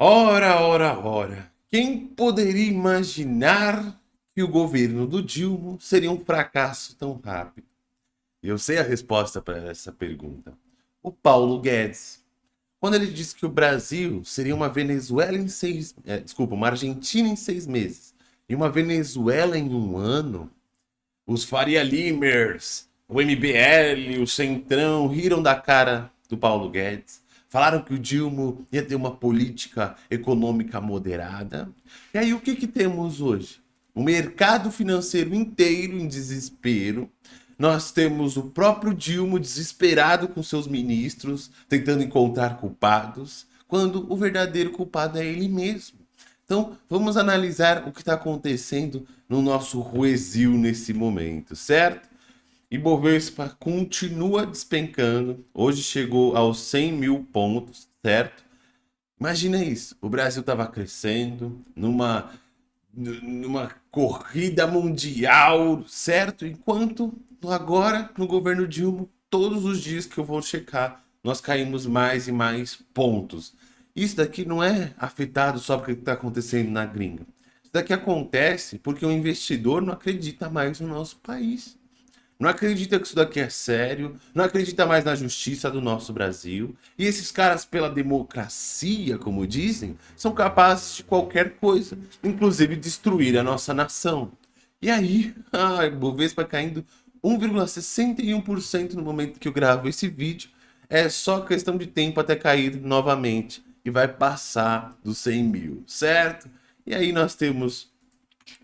Ora, ora, ora. Quem poderia imaginar que o governo do Dilma seria um fracasso tão rápido? Eu sei a resposta para essa pergunta. O Paulo Guedes. Quando ele disse que o Brasil seria uma Venezuela em seis... É, desculpa, uma Argentina em seis meses e uma Venezuela em um ano, os Faria Limers, o MBL, o Centrão riram da cara do Paulo Guedes Falaram que o Dilma ia ter uma política econômica moderada. E aí o que, que temos hoje? O mercado financeiro inteiro em desespero. Nós temos o próprio Dilma desesperado com seus ministros, tentando encontrar culpados, quando o verdadeiro culpado é ele mesmo. Então, vamos analisar o que está acontecendo no nosso Ruesil nesse momento, certo? Ibovespa continua despencando. Hoje chegou aos 100 mil pontos, certo? Imagina isso. O Brasil estava crescendo numa, numa corrida mundial, certo? Enquanto agora, no governo Dilma, todos os dias que eu vou checar, nós caímos mais e mais pontos. Isso daqui não é afetado só porque está acontecendo na gringa. Isso daqui acontece porque o investidor não acredita mais no nosso país não acredita que isso daqui é sério, não acredita mais na justiça do nosso Brasil. E esses caras, pela democracia, como dizem, são capazes de qualquer coisa, inclusive destruir a nossa nação. E aí, a Bovespa caindo 1,61% no momento que eu gravo esse vídeo. É só questão de tempo até cair novamente e vai passar dos 100 mil, certo? E aí nós temos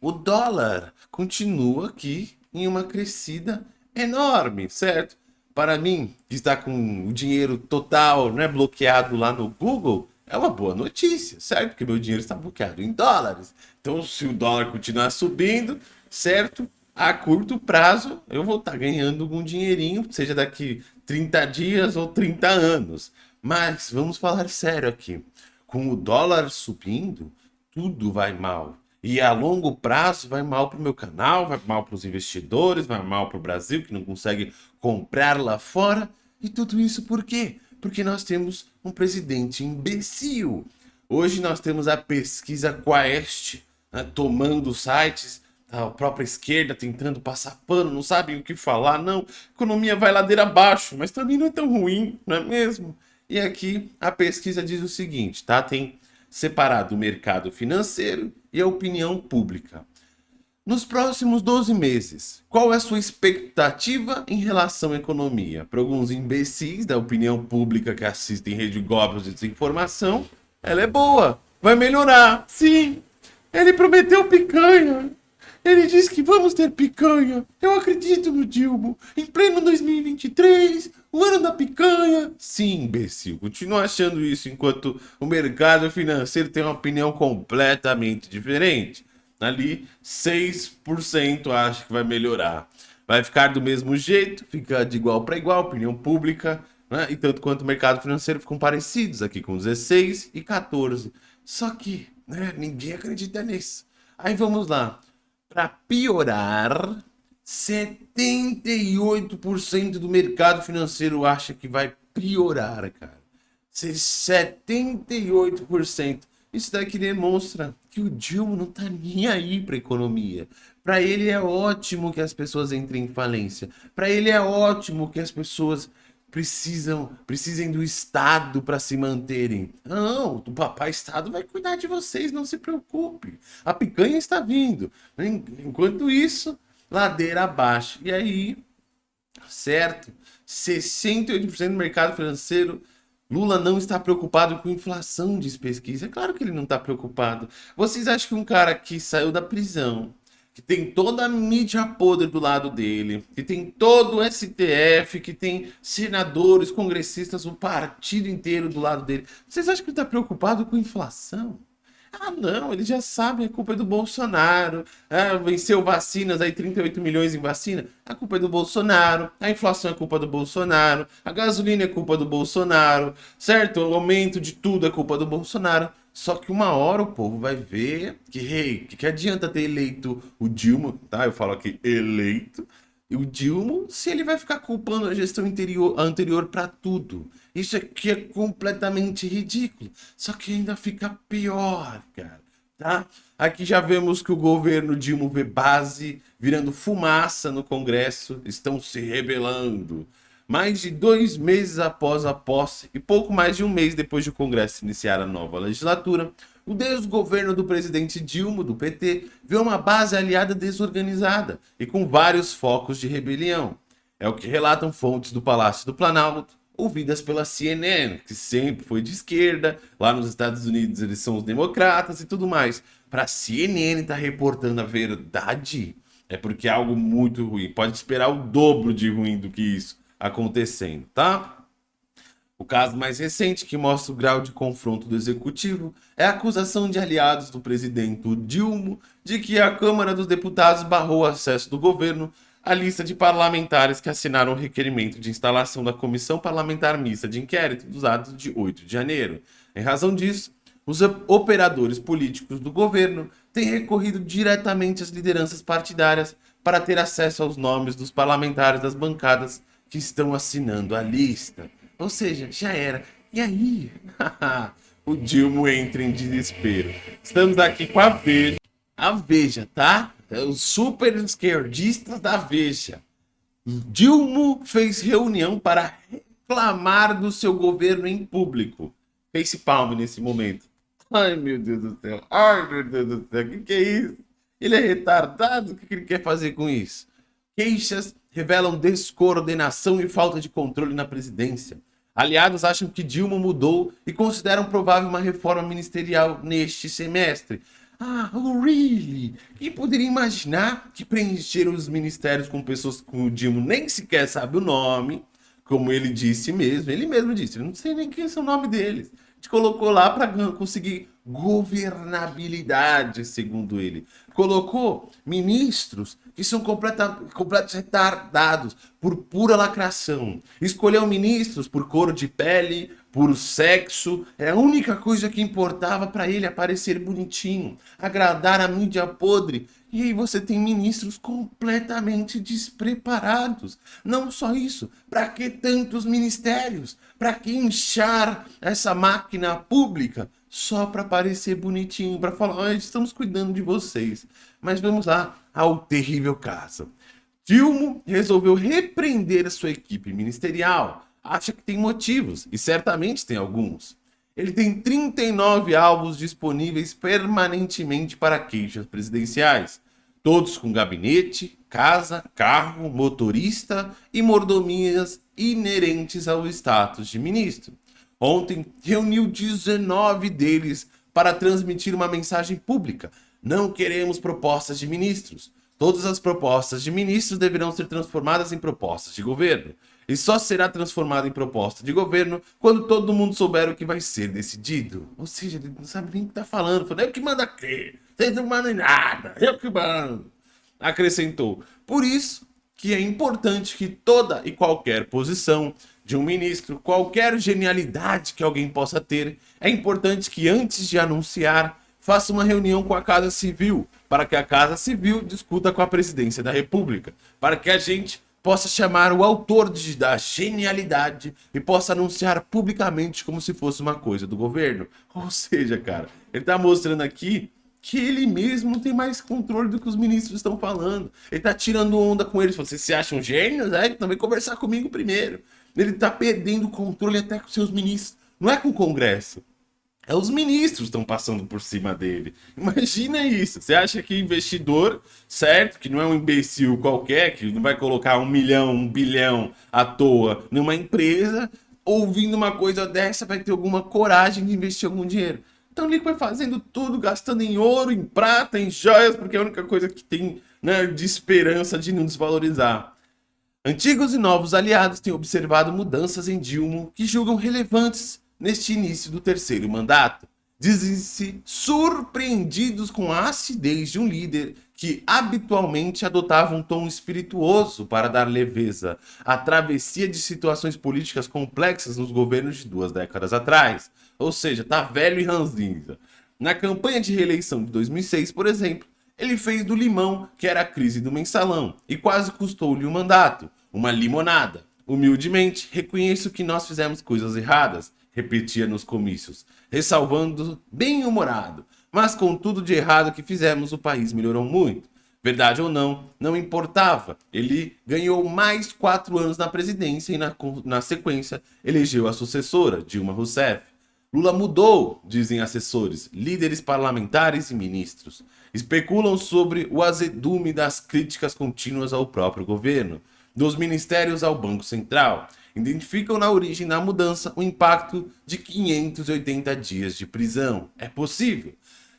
o dólar, continua aqui em uma crescida enorme, certo? Para mim, que está com o dinheiro total né, bloqueado lá no Google, é uma boa notícia, certo? Porque meu dinheiro está bloqueado em dólares. Então, se o dólar continuar subindo, certo? A curto prazo, eu vou estar ganhando algum dinheirinho, seja daqui 30 dias ou 30 anos. Mas vamos falar sério aqui. Com o dólar subindo, tudo vai mal. E a longo prazo vai mal para o meu canal, vai mal para os investidores, vai mal para o Brasil que não consegue comprar lá fora. E tudo isso por quê? Porque nós temos um presidente imbecil. Hoje nós temos a pesquisa Quaest né, tomando sites, a própria esquerda tentando passar pano, não sabem o que falar, não. Economia vai ladeira abaixo, mas também não é tão ruim, não é mesmo? E aqui a pesquisa diz o seguinte, tá? Tem separado o mercado financeiro e a opinião pública. Nos próximos 12 meses, qual é a sua expectativa em relação à economia? Para alguns imbecis da opinião pública que assistem Rede Globo de desinformação, ela é boa, vai melhorar, sim. Ele prometeu picanha. Ele disse que vamos ter picanha. Eu acredito no Dilma. Em pleno 2023, o ano da picanha. Sim, imbecil. Continua achando isso enquanto o mercado financeiro tem uma opinião completamente diferente. Ali, 6% acha que vai melhorar. Vai ficar do mesmo jeito, fica de igual para igual, opinião pública, né? E tanto quanto o mercado financeiro ficam parecidos aqui com 16 e 14. Só que, né, ninguém acredita nisso. Aí vamos lá. Para piorar, 78% do mercado financeiro acha que vai piorar, cara. 78%. Isso daqui demonstra que o Dilma não tá nem aí para economia. Para ele é ótimo que as pessoas entrem em falência. Para ele é ótimo que as pessoas precisam precisem do Estado para se manterem. Não, o papai Estado vai cuidar de vocês, não se preocupe. A picanha está vindo. Enquanto isso, ladeira abaixo. E aí, certo? 68% do mercado financeiro Lula não está preocupado com inflação, diz pesquisa. É claro que ele não está preocupado. Vocês acham que um cara que saiu da prisão, que tem toda a mídia podre do lado dele, que tem todo o STF, que tem senadores, congressistas, o partido inteiro do lado dele, vocês acham que ele está preocupado com inflação? Ah, não, eles já sabem, a culpa é do Bolsonaro. Ah, venceu vacinas, aí 38 milhões em vacina. A culpa é do Bolsonaro. A inflação é culpa do Bolsonaro. A gasolina é culpa do Bolsonaro. Certo? O aumento de tudo é culpa do Bolsonaro. Só que uma hora o povo vai ver que, hey, que, que adianta ter eleito o Dilma, tá? Eu falo aqui eleito. O Dilma se ele vai ficar culpando a gestão interior, anterior para tudo. Isso aqui é completamente ridículo. Só que ainda fica pior, cara. Tá? Aqui já vemos que o governo Dilma vê base virando fumaça no Congresso, estão se rebelando. Mais de dois meses após a posse e pouco mais de um mês depois de o Congresso iniciar a nova legislatura, o desgoverno do presidente Dilma, do PT, vê uma base aliada desorganizada e com vários focos de rebelião. É o que relatam fontes do Palácio do Planalto, ouvidas pela CNN, que sempre foi de esquerda, lá nos Estados Unidos eles são os democratas e tudo mais. Para a CNN estar tá reportando a verdade, é porque é algo muito ruim. Pode esperar o dobro de ruim do que isso acontecendo, tá? O caso mais recente, que mostra o grau de confronto do executivo, é a acusação de aliados do presidente Dilma de que a Câmara dos Deputados barrou o acesso do governo à lista de parlamentares que assinaram o requerimento de instalação da Comissão Parlamentar Mista de Inquérito dos atos de 8 de janeiro. Em razão disso, os operadores políticos do governo têm recorrido diretamente às lideranças partidárias para ter acesso aos nomes dos parlamentares das bancadas que estão assinando a lista. Ou seja, já era. E aí? o Dilma entra em desespero. Estamos aqui com a Veja. A Veja, tá? É os super esquerdistas da Veja. Dilma fez reunião para reclamar do seu governo em público. Face palme nesse momento. Ai, meu Deus do céu. Ai, meu Deus do céu. O que, que é isso? Ele é retardado? O que, que ele quer fazer com isso? Queixas revelam descoordenação e falta de controle na presidência. Aliados acham que Dilma mudou e consideram provável uma reforma ministerial neste semestre. Ah, really? Quem poderia imaginar que preencheram os ministérios com pessoas que o Dilma nem sequer sabe o nome, como ele disse mesmo, ele mesmo disse, eu não sei nem quem é o nome deles. Gente colocou lá para conseguir governabilidade, segundo ele. Colocou ministros que são completa, retardados por pura lacração. Escolheu ministros por cor de pele, por sexo. É a única coisa que importava para ele aparecer bonitinho, agradar a mídia podre. E aí você tem ministros completamente despreparados. Não só isso, para que tantos ministérios? Para que inchar essa máquina pública? só para parecer bonitinho, para falar, oh, estamos cuidando de vocês. Mas vamos lá ao terrível caso. Dilma resolveu repreender a sua equipe ministerial. Acha que tem motivos, e certamente tem alguns. Ele tem 39 alvos disponíveis permanentemente para queixas presidenciais. Todos com gabinete, casa, carro, motorista e mordomias inerentes ao status de ministro. Ontem reuniu 19 deles para transmitir uma mensagem pública. Não queremos propostas de ministros. Todas as propostas de ministros deverão ser transformadas em propostas de governo. E só será transformada em proposta de governo quando todo mundo souber o que vai ser decidido. Ou seja, ele não sabe nem o que está falando. Falando, eu que mando aqui. Vocês não mandam nada. Eu que mando. Acrescentou. Por isso que é importante que toda e qualquer posição de um ministro, qualquer genialidade que alguém possa ter, é importante que antes de anunciar, faça uma reunião com a Casa Civil, para que a Casa Civil discuta com a Presidência da República, para que a gente possa chamar o autor de, da genialidade e possa anunciar publicamente como se fosse uma coisa do governo. Ou seja, cara, ele está mostrando aqui que ele mesmo tem mais controle do que os ministros estão falando. Ele está tirando onda com eles. Vocês se acham gênios? É, então vem conversar comigo primeiro. Ele está perdendo o controle até com seus ministros. Não é com o Congresso. É os ministros estão passando por cima dele. Imagina isso. Você acha que investidor, certo? Que não é um imbecil qualquer, que não vai colocar um milhão, um bilhão à toa numa empresa, ouvindo uma coisa dessa, vai ter alguma coragem de investir algum dinheiro. Então ele vai fazendo tudo, gastando em ouro, em prata, em joias, porque é a única coisa que tem né, de esperança de não desvalorizar. Antigos e novos aliados têm observado mudanças em Dilma que julgam relevantes neste início do terceiro mandato. Dizem-se surpreendidos com a acidez de um líder que habitualmente adotava um tom espirituoso para dar leveza à travessia de situações políticas complexas nos governos de duas décadas atrás. Ou seja, tá velho e ranzinza. Na campanha de reeleição de 2006, por exemplo, ele fez do limão, que era a crise do mensalão, e quase custou-lhe o mandato, uma limonada. Humildemente, reconheço que nós fizemos coisas erradas, repetia nos comícios, ressalvando bem-humorado. Mas com tudo de errado que fizemos, o país melhorou muito. Verdade ou não, não importava. Ele ganhou mais quatro anos na presidência e, na, na sequência, elegeu a sucessora, Dilma Rousseff. Lula mudou, dizem assessores, líderes parlamentares e ministros. Especulam sobre o azedume das críticas contínuas ao próprio governo, dos ministérios ao Banco Central. Identificam na origem da mudança o impacto de 580 dias de prisão. É possível.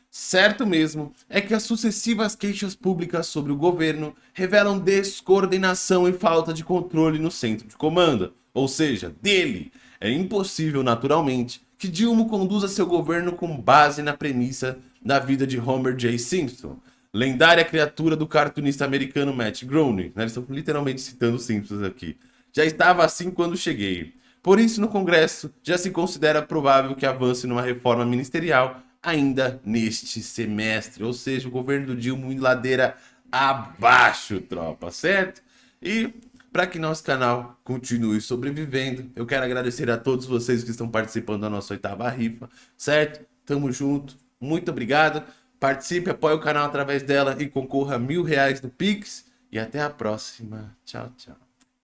Certo mesmo é que as sucessivas queixas públicas sobre o governo revelam descoordenação e falta de controle no centro de comando, ou seja, dele. É impossível, naturalmente, que Dilma conduza seu governo com base na premissa da vida de Homer J. Simpson, lendária criatura do cartunista americano Matt Groening. Né? Eles estão literalmente citando Simpsons aqui. Já estava assim quando cheguei. Por isso, no Congresso, já se considera provável que avance numa reforma ministerial ainda neste semestre. Ou seja, o governo do Dilma em ladeira abaixo, tropa, certo? E para que nosso canal continue sobrevivendo, eu quero agradecer a todos vocês que estão participando da nossa oitava rifa, certo? Tamo junto, muito obrigado. Participe, apoie o canal através dela e concorra a mil reais no Pix. E até a próxima. Tchau, tchau.